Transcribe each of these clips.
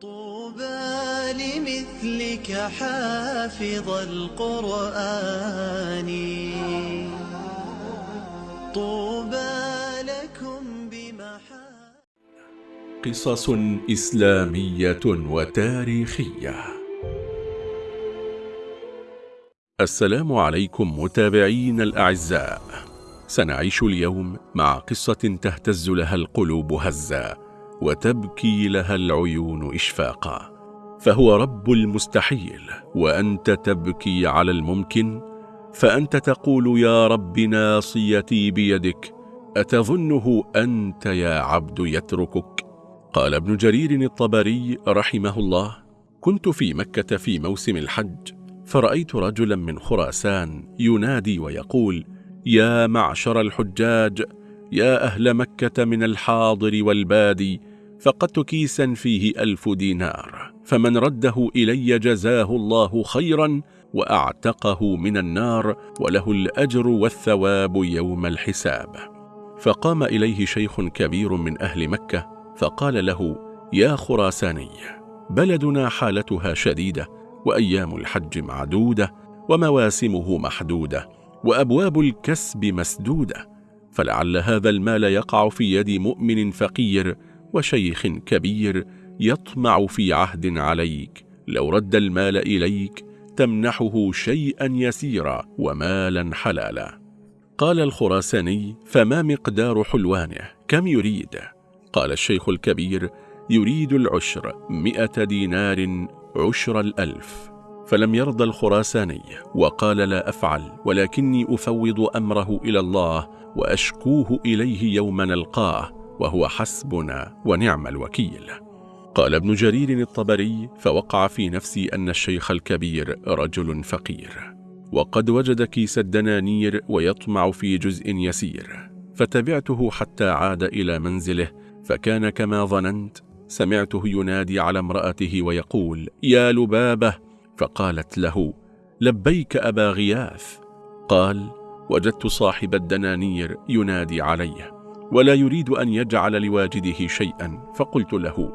طوبى لمثلك حافظ القرآن. طوبى لكم بمحا قصص إسلامية وتاريخية. السلام عليكم متابعين الأعزاء. سنعيش اليوم مع قصة تهتز لها القلوب هزا وتبكي لها العيون إشفاقا. فهو رب المستحيل وأنت تبكي على الممكن فأنت تقول يا رب ناصيتي بيدك أتظنه أنت يا عبد يتركك؟ قال ابن جرير الطبري رحمه الله كنت في مكة في موسم الحج فرأيت رجلا من خراسان ينادي ويقول يا معشر الحجاج يا أهل مكة من الحاضر والبادي فقدت كيسا فيه ألف دينار فمن رده إلي جزاه الله خيرا وأعتقه من النار وله الأجر والثواب يوم الحساب. فقام إليه شيخ كبير من أهل مكة فقال له يا خراساني بلدنا حالتها شديدة وأيام الحج معدودة ومواسمه محدودة وأبواب الكسب مسدودة فلعل هذا المال يقع في يد مؤمن فقير وشيخ كبير يطمع في عهد عليك لو رد المال إليك تمنحه شيئا يسيرا ومالا حلالا. قال الخراساني فما مقدار حلوانه؟ كم يريد؟ قال الشيخ الكبير يريد العشر مئة دينار عشر الألف. فلم يرضى الخراساني وقال لا أفعل ولكني أفوض أمره إلى الله وأشكوه إليه يوم نلقاه. وهو حسبنا ونعم الوكيل. قال ابن جرير الطبري فوقع في نفسي أن الشيخ الكبير رجل فقير وقد وجد كيس الدنانير ويطمع في جزء يسير فتبعته حتى عاد إلى منزله فكان كما ظننت سمعته ينادي على امرأته ويقول يا لبابة! فقالت له لبيك أبا غياث. قال وجدت صاحب الدنانير ينادي عليه ولا يريد أن يجعل لواجده شيئا. فقلت له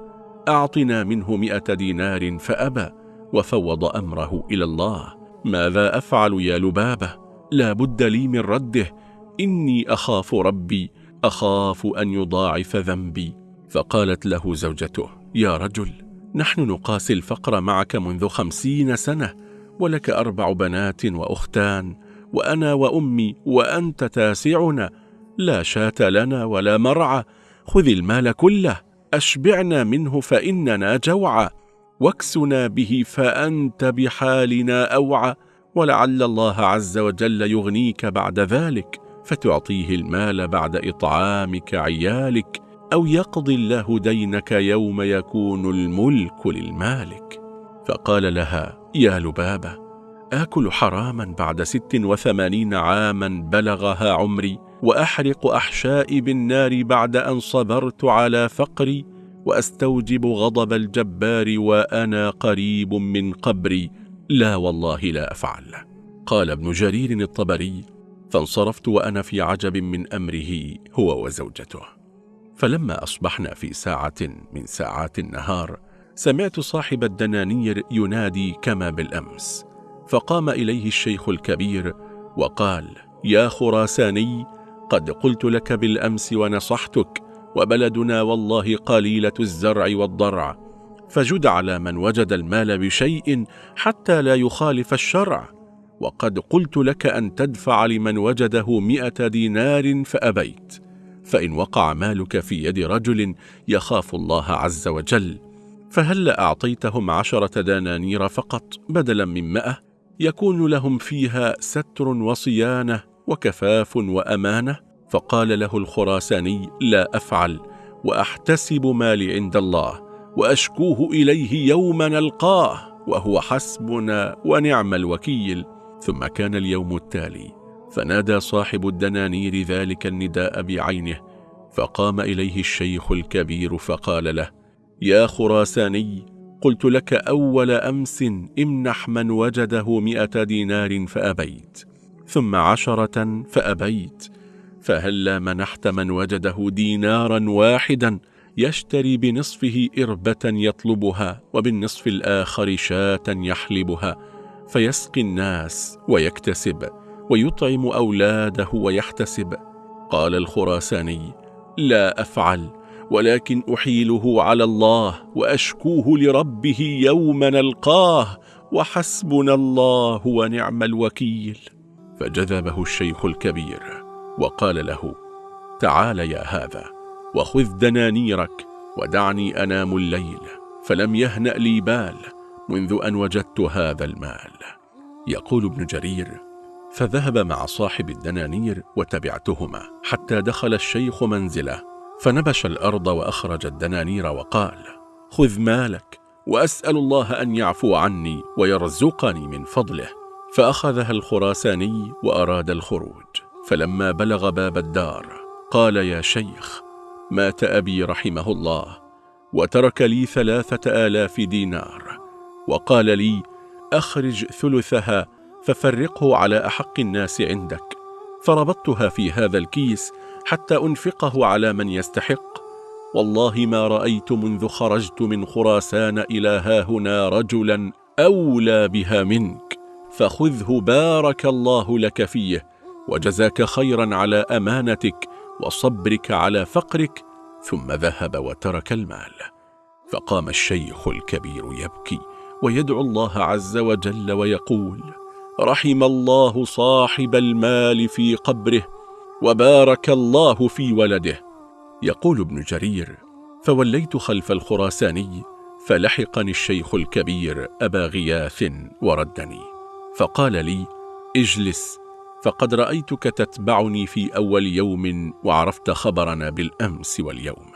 أعطنا منه مئة دينار فأبى وفوض أمره إلى الله. ماذا أفعل يا لبابة؟ لا بد لي من رده. إني أخاف ربي أخاف أن يضاعف ذنبي. فقالت له زوجته يا رجل نحن نقاسي الفقر معك منذ خمسين سنة ولك أربع بنات وأختان وأنا وأمي وأنت تاسعنا. لا شاة لنا ولا مرعى خذ المال كله أشبعنا منه فإننا جوعى واكسنا به فأنت بحالنا أوعى ولعل الله عز وجل يغنيك بعد ذلك فتعطيه المال بعد إطعامك عيالك أو يقضي الله دينك يوم يكون الملك للمالك. فقال لها يا لبابة آكل حراما بعد ست وثمانين عاما بلغها عمري وأحرق أحشائي بالنار بعد أن صبرت على فقري وأستوجب غضب الجبار وأنا قريب من قبري. لا والله لا أفعل. قال ابن جرير الطبري فانصرفت وأنا في عجب من أمره هو وزوجته. فلما أصبحنا في ساعة من ساعات النهار سمعت صاحب الدنانير ينادي كما بالأمس فقام إليه الشيخ الكبير وقال يا خراساني قد قلت لك بالأمس ونصحتك وبلدنا والله قليلة الزرع والضرع فجد على من وجد المال بشيء حتى لا يخالف الشرع وقد قلت لك أن تدفع لمن وجده مئة دينار فأبيت فإن وقع مالك في يد رجل يخاف الله عز وجل فهل أعطيتهم عشرة دنانير فقط بدلا من مئة؟ يكون لهم فيها ستر وصيانة وكفاف وأمانة؟ فقال له الخراساني لا أفعل وأحتسب مالي عند الله وأشكوه إليه يوم نلقاه وهو حسبنا ونعم الوكيل. ثم كان اليوم التالي فنادى صاحب الدنانير ذلك النداء بعينه فقام إليه الشيخ الكبير فقال له يا خراساني قلت لك أول أمس امنح من وجده مئة دينار فأبيت ثم عشرة فأبيت فهلا منحت من وجده دينارا واحدا يشتري بنصفه إربة يطلبها وبالنصف الآخر شاة يحلبها فيسقي الناس ويكتسب ويطعم أولاده ويحتسب؟ قال الخراساني لا أفعل. ولكن أحيله على الله وأشكوه لربه يوم نلقاه وحسبنا الله ونعم الوكيل. فجذبه الشيخ الكبير وقال له تعال يا هذا وخذ دنانيرك ودعني أنام الليل فلم يهنأ لي بال منذ أن وجدت هذا المال. يقول ابن جرير فذهب مع صاحب الدنانير وتبعتهما حتى دخل الشيخ منزله فنبش الأرض وأخرج الدنانير وقال خذ مالك وأسأل الله أن يعفو عني ويرزقني من فضله. فأخذها الخراساني وأراد الخروج. فلما بلغ باب الدار قال يا شيخ مات أبي رحمه الله وترك لي ثلاثة آلاف دينار وقال لي أخرج ثلثها ففرقه على أحق الناس عندك. فربطتها في هذا الكيس حتى أنفقه على من يستحق. والله ما رأيت منذ خرجت من خراسان إلى هاهنا رجلا أولى بها منك. فخذه بارك الله لك فيه وجزاك خيرا على أمانتك وصبرك على فقرك. ثم ذهب وترك المال. فقام الشيخ الكبير يبكي ويدعو الله عز وجل ويقول رحم الله صاحب المال في قبره وبارك الله في ولده. يقول ابن جرير فوليت خلف الخراساني فلحقني الشيخ الكبير أبا غياث وردني. فقال لي اجلس فقد رأيتك تتبعني في أول يوم وعرفت خبرنا بالأمس واليوم.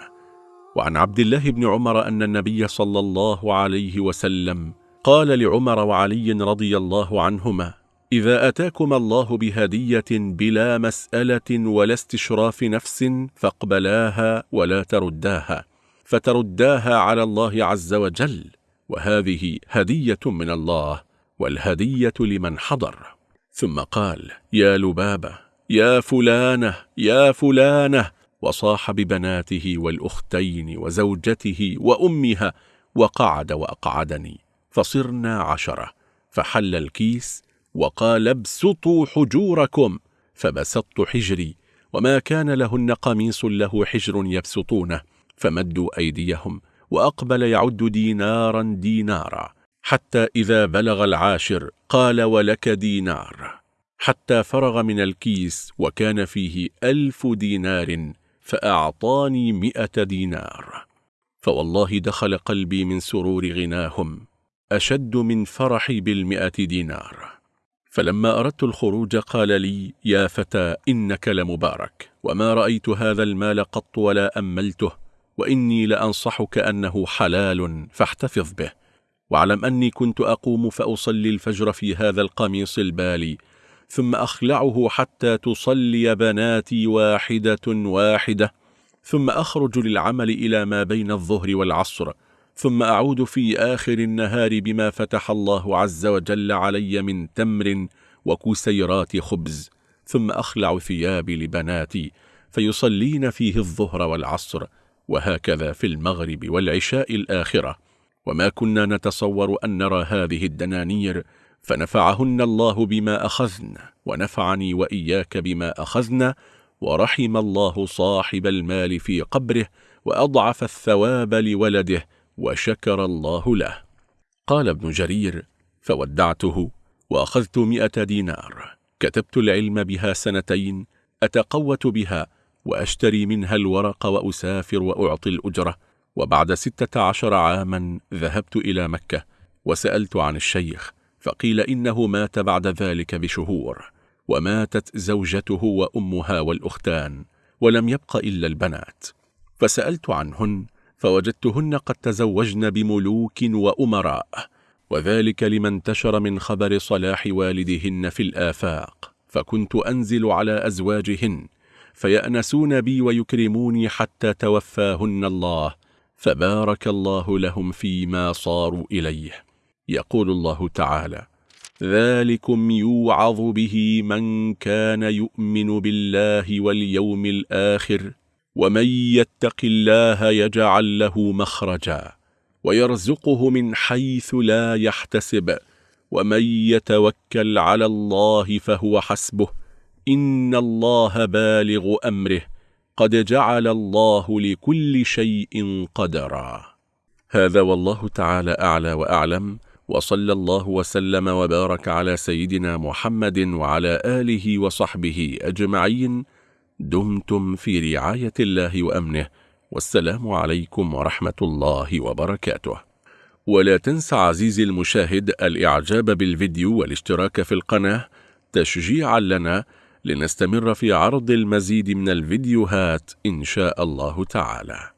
وعن عبد الله بن عمر أن النبي صلى الله عليه وسلم قال لعمر وعلي رضي الله عنهما إذا أتاكم الله بهدية بلا مسألة ولا استشراف نفس فاقبلاها ولا ترداها فترداها على الله عز وجل وهذه هدية من الله والهدية لمن حضر. ثم قال يا لبابة يا فلانة يا فلانة وصاح ببناته والأختين وزوجته وأمها وقعد وأقعدني فصرنا عشرة فحل الكيس وقال ابسطوا حجوركم فبسطت حجري وما كان لهن قميص له حجر يبسطونه فمدوا أيديهم وأقبل يعد دينارا دينارا حتى إذا بلغ العاشر قال ولك دينار حتى فرغ من الكيس وكان فيه ألف دينار فأعطاني مئة دينار. فوالله دخل قلبي من سرور غناهم أشد من فرحي بالمئة دينار. فلما أردت الخروج قال لي يا فتى إنك لمبارك وما رأيت هذا المال قط ولا أملته وإني لأنصحك أنه حلال فاحتفظ به. واعلم أني كنت أقوم فأصلي الفجر في هذا القميص البالي ثم أخلعه حتى تصلي بناتي واحدة واحدة ثم أخرج للعمل إلى ما بين الظهر والعصر ثم أعود في آخر النهار بما فتح الله عز وجل علي من تمر وكسيرات خبز ثم أخلع ثيابي لبناتي فيصلين فيه الظهر والعصر وهكذا في المغرب والعشاء الآخرة. وما كنا نتصور أن نرى هذه الدنانير فنفعهن الله بما أخذن ونفعني وإياك بما أخذن ورحم الله صاحب المال في قبره وأضعف الثواب لولده وشكر الله له. قال ابن جرير فودعته وأخذت مئة دينار. كتبت العلم بها سنتين أتقوت بها وأشتري منها الورق وأسافر وأعطي الأجرة. وبعد ستة عشر عاما ذهبت إلى مكة وسألت عن الشيخ فقيل إنه مات بعد ذلك بشهور. وماتت زوجته وأمها والأختان ولم يبق إلا البنات. فسألت عنهن فوجدتهن قد تزوجن بملوك وأمراء وذلك لما انتشر من خبر صلاح والدهن في الآفاق. فكنت أنزل على أزواجهن فيأنسون بي ويكرموني حتى توفاهن الله فبارك الله لهم فيما صاروا إليه. يقول الله تعالى ذلكم يوعظ به من كان يؤمن بالله واليوم الآخر ومن يتق الله يجعل له مخرجا ويرزقه من حيث لا يحتسب ومن يتوكل على الله فهو حسبه. إن الله بالغ أمره. قد جعل الله لكل شيء قدرا. هذا والله تعالى أعلى وأعلم وصلى الله وسلم وبارك على سيدنا محمد وعلى آله وصحبه أجمعين. دمتم في رعاية الله وأمنه والسلام عليكم ورحمة الله وبركاته. ولا تنسى عزيزي المشاهد الإعجاب بالفيديو والاشتراك في القناة تشجيعا لنا لنستمر في عرض المزيد من الفيديوهات إن شاء الله تعالى.